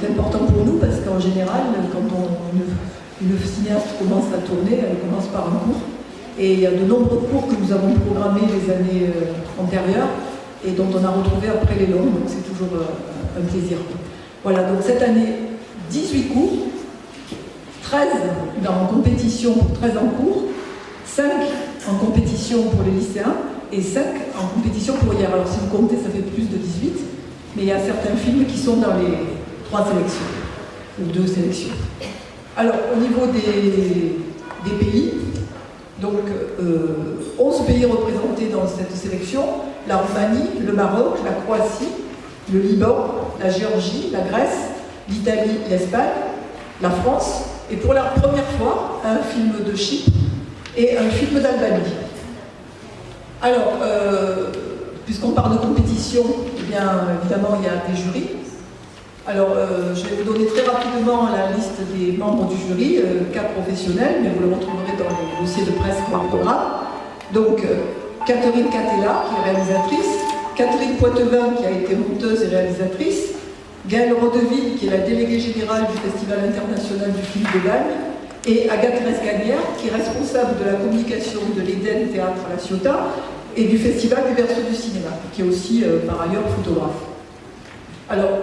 c'est important pour nous parce qu'en général, quand on, une, cinéaste commence à tourner, elle commence par un cours. Et il y a de nombreux cours que nous avons programmés les années euh, antérieures et dont on a retrouvé après les longs, donc c'est toujours euh, un plaisir. Voilà, donc cette année, 18 cours, 13 dans compétition 13 en cours, 5 en compétition pour les lycéens et 5 en compétition pour hier. Alors si vous comptez, ça fait plus de 18, mais il y a certains films qui sont dans les trois sélections, ou deux sélections. Alors au niveau des, pays, donc 11 euh, pays représentés dans cette sélection, la Roumanie, le Maroc, la Croatie, le Liban, la Géorgie, la Grèce, l'Italie, l'Espagne, la France, et pour la première fois, un film de Chypre et un film d'Albanie. Alors, euh, puisqu'on parle de compétition, eh bien, évidemment, il y a des jurys. Alors, euh, je vais vous donner très rapidement la liste des membres du jury, euh, quatre professionnels, mais vous le retrouverez dans le dossier de presse par programme. Donc, Catherine Catella, qui est réalisatrice, Catherine Poitevin, qui a été monteuse et réalisatrice, Gaëlle Rodeville, qui est la déléguée générale du Festival international du film de Bagne, et Agathe Resgagnère, qui est responsable de la communication de l'Eden Théâtre à la Ciotat et du Festival du Berceau du cinéma, qui est aussi euh, par ailleurs photographe. Alors,